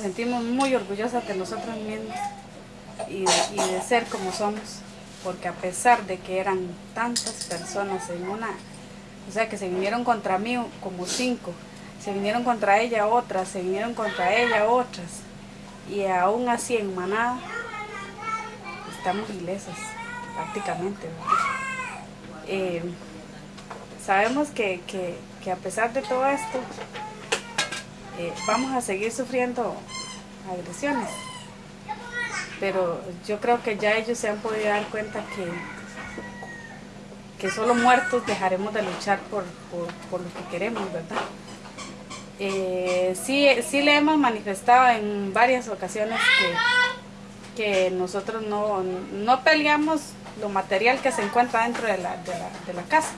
sentimos muy orgullosas de nosotros mismos y de, ser como somos, porque a pesar de que eran tantas personas en una, o sea que se vinieron contra mí como cinco, se vinieron contra ella otras, se vinieron contra ella otras, y aún así en manada estamos ilesas prácticamente. Eh, sabemos que, a pesar de todo esto, eh, vamos a seguir sufriendo agresiones. Pero yo creo que ya ellos se han podido dar cuenta que, que solo muertos dejaremos de luchar por, lo que queremos, ¿verdad? Eh, sí, sí le hemos manifestado en varias ocasiones que, que nosotros no, no peleamos lo material que se encuentra dentro de la, de la, casa.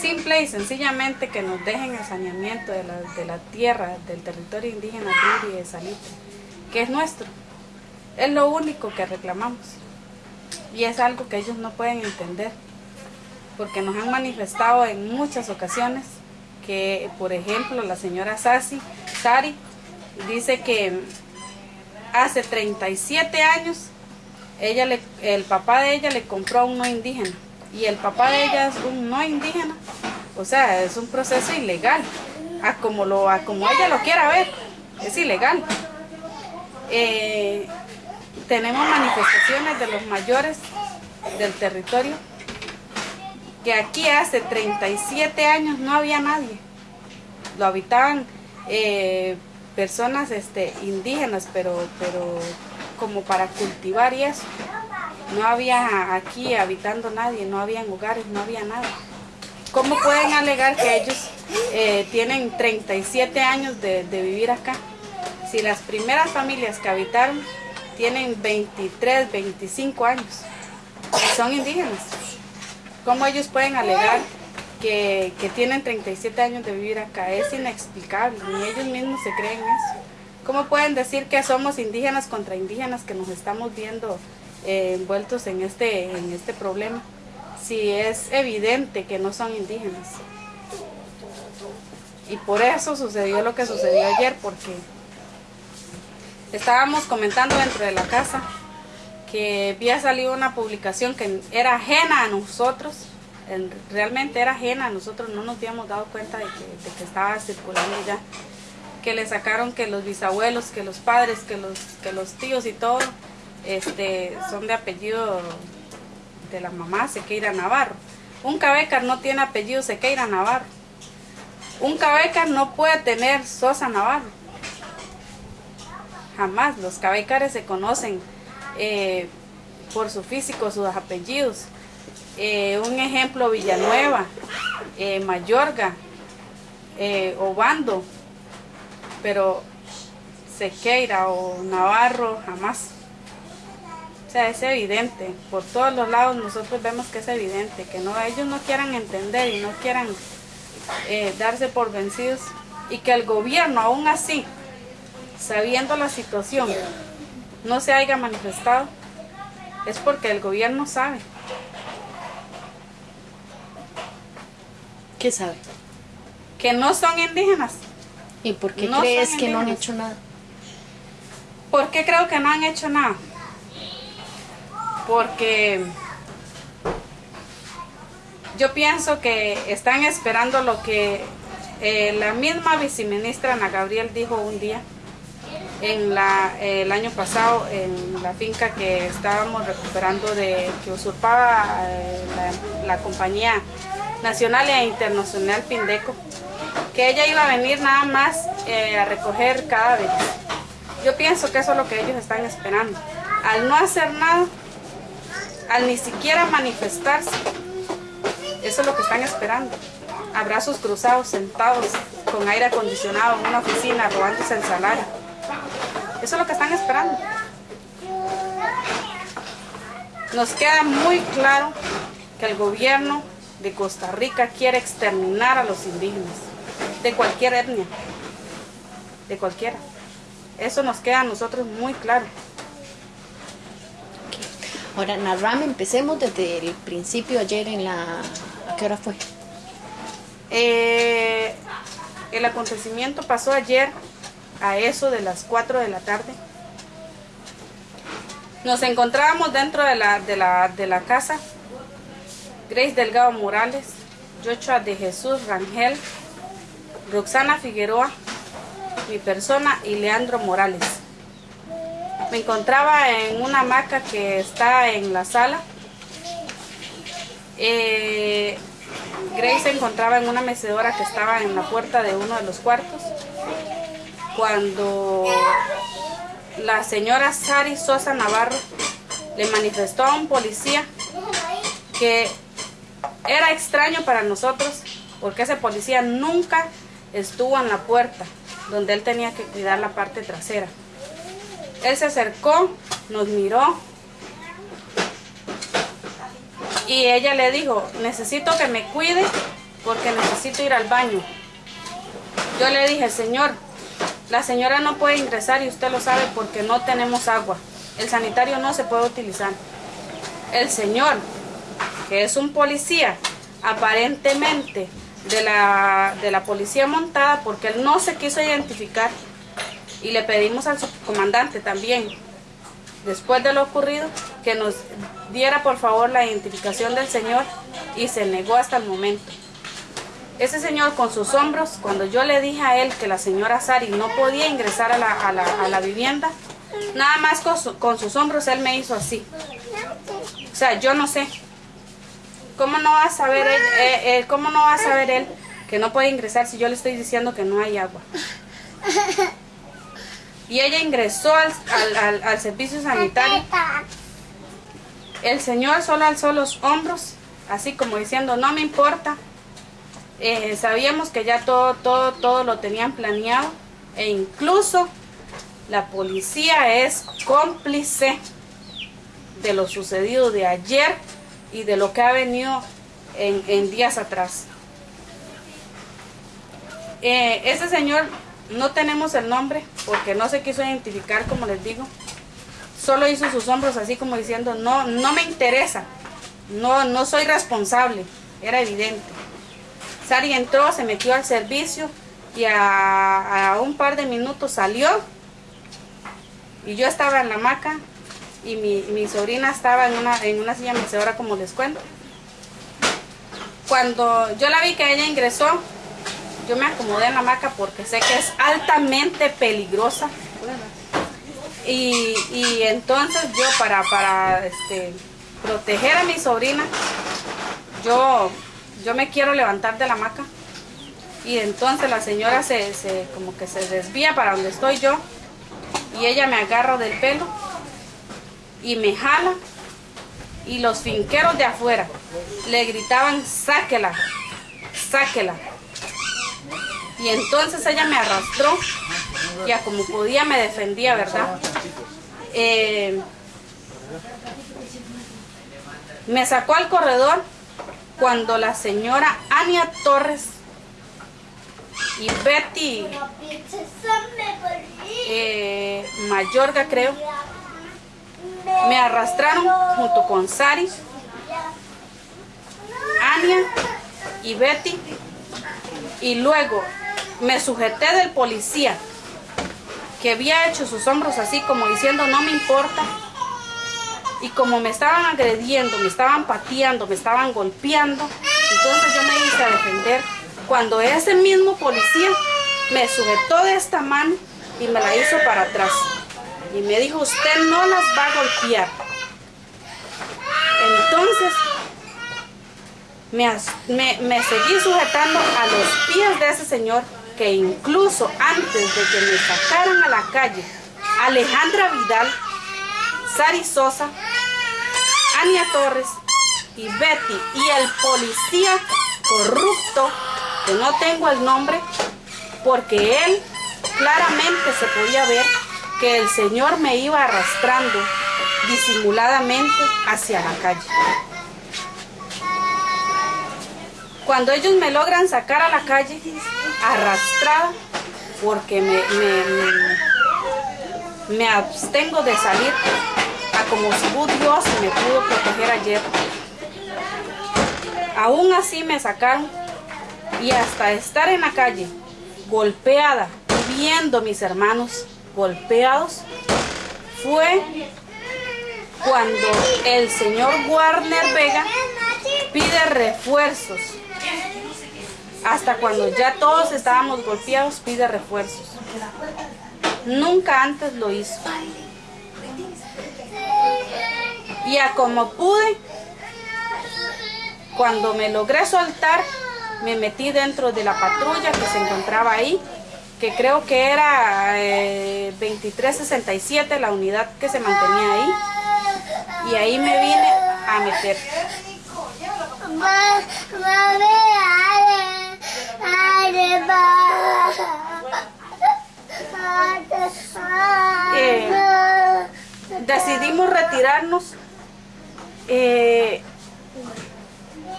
Simple y sencillamente que nos dejen el saneamiento de la, de la tierra, del territorio indígena y de Salitre, que es nuestro. Es lo único que reclamamos. Y es algo que ellos no pueden entender, porque nos han manifestado en muchas ocasiones que, por ejemplo, la señora Sasi, Sari, dice que hace 37 años ella le, el papá de ella le compró a un no indígena y el papá de ella es un no indígena. O sea, es un proceso ilegal, a como, lo, a como ella lo quiera ver, es ilegal. Eh, tenemos manifestaciones de los mayores del territorio que aquí hace 37 años no había nadie. Lo habitaban eh, personas este, indígenas, pero, pero como para cultivar y eso. No había aquí habitando nadie, no había hogares, no había nada. ¿Cómo pueden alegar que ellos eh, tienen 37 años de, vivir acá? Si las primeras familias que habitaron tienen 23, 25 años son indígenas. ¿Cómo ellos pueden alegar que, que, tienen 37 años de vivir acá? Es inexplicable, ni ellos mismos se creen eso. ¿Cómo pueden decir que somos indígenas contra indígenas que nos estamos viendo eh, envueltos en este, en este problema? Si es evidente que no son indígenas. Y por eso sucedió lo que sucedió ayer, porque estábamos comentando dentro de la casa que había salido una publicación que era ajena a nosotros, realmente era ajena a nosotros, no nos habíamos dado cuenta de que, de que estaba circulando ya que le sacaron que los bisabuelos, que los padres, que los, que los tíos y todo, este, son de apellido de la mamá Sequeira Navarro. Un cabecar no tiene apellido Sequeira Navarro. Un cabecar no puede tener Sosa Navarro. Jamás. Los cabecares se conocen eh, por su físico, sus apellidos. Eh, un ejemplo, Villanueva, eh, Mayorga, Obando, pero Sequeira o Navarro jamás. Sea, es evidente, por todos los lados nosotros vemos que es evidente, que no ellos no quieran entender y no quieran eh, darse por vencidos y que el gobierno aún así, sabiendo la situación, no se haya manifestado, es porque el gobierno sabe. ¿Qué sabe? Que no son indígenas. ¿Y por qué crees que no han hecho nada? ¿Por qué creo que no han hecho nada? Porque yo pienso que están esperando lo que eh, la misma viceministra Ana Gabriel dijo un día en el año pasado en la finca que estábamos recuperando de que usurpaba eh, la, la compañía nacional e internacional Pindeco que ella iba a venir nada más eh, a recoger cadáveres. Yo pienso que eso es lo que ellos están esperando. Al no hacer nada, al ni siquiera manifestarse, eso es lo que están esperando. Abrazos cruzados, sentados con aire acondicionado en una oficina, robándose el salario. Eso es lo que están esperando. Nos queda muy claro que el gobierno de Costa Rica quiere exterminar a los indígenas de cualquier etnia, de cualquiera. Eso nos queda a nosotros muy claro. Ahora, Narram, empecemos desde el principio ayer en la... ¿A qué hora fue? Eh, el acontecimiento pasó ayer a eso de las 4 de la tarde. Nos encontrábamos dentro de la, de la, de la casa Grace Delgado Morales, Joshua de Jesús Rangel, Roxana Figueroa, mi persona y Leandro Morales. Me encontraba en una hamaca que está en la sala. Eh, Grace se encontraba en una mecedora que estaba en la puerta de uno de los cuartos. Cuando la señora Sari Sosa Navarro le manifestó a un policía que era extraño para nosotros porque ese policía nunca estuvo en la puerta donde él tenía que cuidar la parte trasera. Él se acercó, nos miró y ella le dijo, necesito que me cuide porque necesito ir al baño. Yo le dije, señor, la señora no puede ingresar y usted lo sabe porque no tenemos agua. El sanitario no se puede utilizar. El señor, que es un policía, aparentemente de la, de la policía montada, porque él no se quiso identificar, y le pedimos al subcomandante también, después de lo ocurrido, que nos diera por favor la identificación del señor y se negó hasta el momento. Ese señor con sus hombros, cuando yo le dije a él que la señora Sari no podía ingresar a la, a la, a la vivienda, nada más con, su, con sus hombros él me hizo así. O sea, yo no sé. ¿Cómo no va a saber él, eh, eh, cómo no va a saber él que no puede ingresar si yo le estoy diciendo que no hay agua? Y ella ingresó al, al, al, servicio sanitario. El señor solo alzó los hombros, así como diciendo, no me importa. Eh, sabíamos que ya todo, todo, todo lo tenían planeado. E incluso la policía es cómplice de lo sucedido de ayer y de lo que ha venido en, en días atrás. Eh, ese señor no tenemos el nombre porque no se quiso identificar, como les digo. Solo hizo sus hombros así como diciendo, no, no me interesa, no, no soy responsable, era evidente. Sari entró, se metió al servicio y a, a un par de minutos salió y yo estaba en la hamaca y mi, sobrina estaba en una, en una silla mecedora como les cuento. Cuando yo la vi que ella ingresó, yo me acomodé en la hamaca porque sé que es altamente peligrosa. Y, y entonces yo para, para este, proteger a mi sobrina, yo, yo me quiero levantar de la hamaca. Y entonces la señora se, se, como que se desvía para donde estoy yo. Y ella me agarra del pelo y me jala. Y los finqueros de afuera le gritaban, sáquela, sáquela. Y entonces ella me arrastró, ya como podía me defendía, ¿verdad? Eh, me sacó al corredor cuando la señora Ania Torres y Betty eh, Mayorga, creo, me arrastraron junto con Sari, Ania y Betty y luego me sujeté del policía que había hecho sus hombros así como diciendo no me importa y como me estaban agrediendo, me estaban pateando, me estaban golpeando, entonces yo me hice a defender. Cuando ese mismo policía me sujetó de esta mano y me la hizo para atrás. Y me dijo usted no las va a golpear entonces me, me, me seguí sujetando a los pies de ese señor que incluso antes de que me sacaran a la calle, Alejandra Vidal, Sari Sosa, Ania Torres y Betty y el policía corrupto, que no tengo el nombre, porque él claramente se podía ver que el señor me iba arrastrando disimuladamente hacia la calle. Cuando ellos me logran sacar a la calle, arrastrada, porque me, me, me, abstengo de salir a como si Dios me pudo proteger ayer. Aún así me sacaron y hasta estar en la calle, golpeada viendo mis hermanos golpeados fue cuando el señor Warner Vega pide refuerzos. Hasta cuando ya todos estábamos golpeados, pide refuerzos. Nunca antes lo hizo. Y a como pude, cuando me logré soltar, me metí dentro de la patrulla que se encontraba ahí, que creo que era 2367 eh, la unidad que se mantenía ahí. Y ahí me vine a meter. Eh, decidimos retirarnos eh,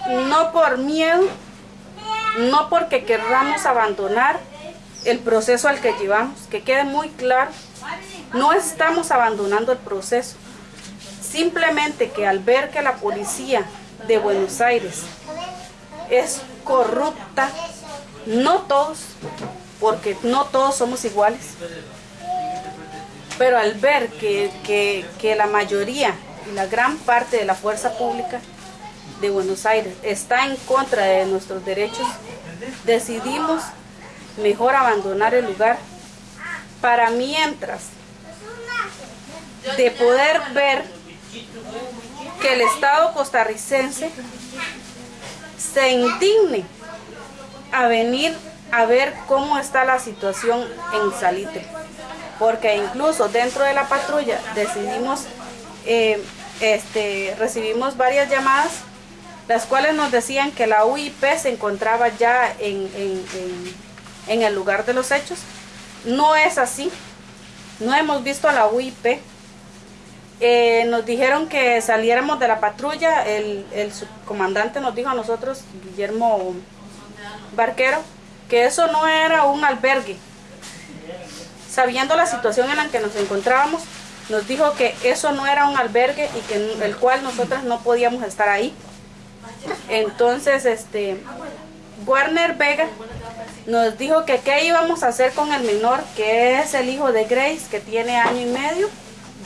no por miedo, no porque querramos abandonar el proceso al que llevamos, que quede muy claro, no estamos abandonando el proceso, simplemente que al ver que la policía de Buenos Aires. Es corrupta, no todos, porque no todos somos iguales, pero al ver que, que la mayoría y la gran parte de la fuerza pública de Buenos Aires está en contra de nuestros derechos, decidimos mejor abandonar el lugar. Para mientras de poder ver que el Estado costarricense se indigne a venir a ver cómo está la situación en Salitre. Porque incluso dentro de la patrulla decidimos eh, este, recibimos varias llamadas, las cuales nos decían que la UIP se encontraba ya en, el lugar de los hechos. No es así, no hemos visto a la UIP. Eh, nos dijeron que saliéramos de la patrulla, el, el subcomandante nos dijo a nosotros, Guillermo Barquero, que eso no era un albergue. Sabiendo la situación en la que nos encontrábamos, nos dijo que eso no era un albergue y que el cual nosotras no podíamos estar ahí. Entonces, este, Warner Vega nos dijo que qué íbamos a hacer con el menor, que es el hijo de Grace, que tiene año y medio,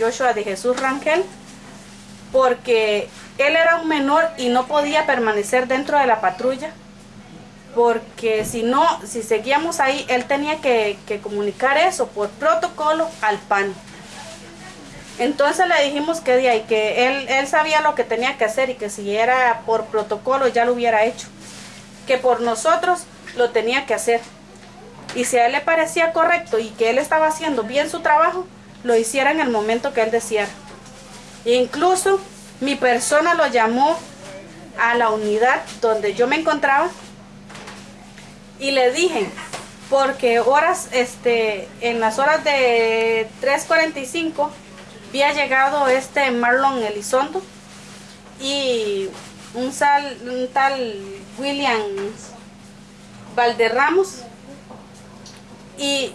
Joshua de Jesús Rangel, porque él era un menor y no podía permanecer dentro de la patrulla, porque si no, si seguíamos ahí, él tenía que, que comunicar eso por protocolo al PAN. Entonces le dijimos que, de que él, él sabía lo que tenía que hacer y que si era por protocolo ya lo hubiera hecho. Que por nosotros lo tenía que hacer. Y si a él le parecía correcto y que él estaba haciendo bien su trabajo, lo hiciera en el momento que él deseara. incluso mi persona lo llamó a la unidad donde yo me encontraba y le dije, porque horas, este, en las horas de 3.45 había llegado este Marlon Elizondo y un, un tal William Valderramos y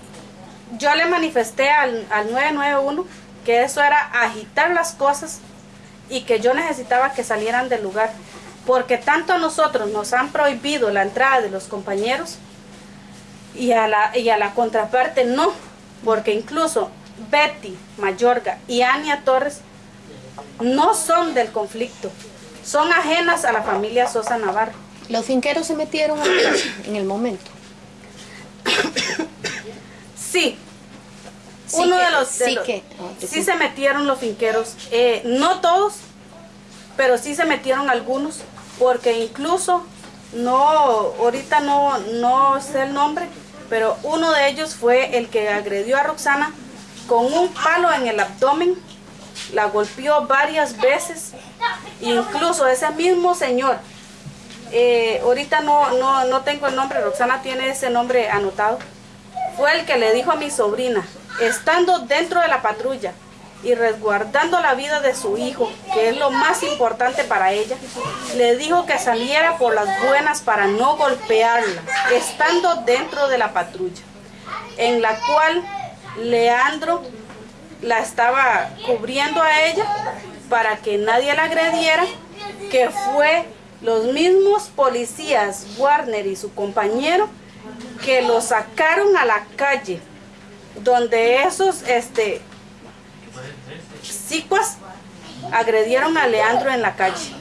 yo le manifesté al, al 991 que eso era agitar las cosas y que yo necesitaba que salieran del lugar porque tanto a nosotros nos han prohibido la entrada de los compañeros y a la, y a la contraparte no, porque incluso Betty Mayorga y Ania Torres no son del conflicto, son ajenas a la familia Sosa Navarro. ¿Los finqueros se metieron en el momento? Sí. Uno de los... sí, que, sí se metieron los finqueros. Eh, no todos, pero sí se metieron algunos, porque incluso no, ahorita no, no sé el nombre, pero uno de ellos fue el que agredió a Roxana con un palo en el abdomen, la golpeó varias veces, incluso ese mismo señor, eh, ahorita no, no, no tengo el nombre, Roxana tiene ese nombre anotado, fue el que le dijo a mi sobrina, estando dentro de la patrulla y resguardando la vida de su hijo, que es lo más importante para ella, le dijo que saliera por las buenas para no golpearla, estando dentro de la patrulla, en la cual Leandro la estaba cubriendo a ella para que nadie la agrediera, que fue los mismos policías, Warner y su compañero, que lo sacaron a la calle donde esos este, psicuas agredieron a Leandro en la calle.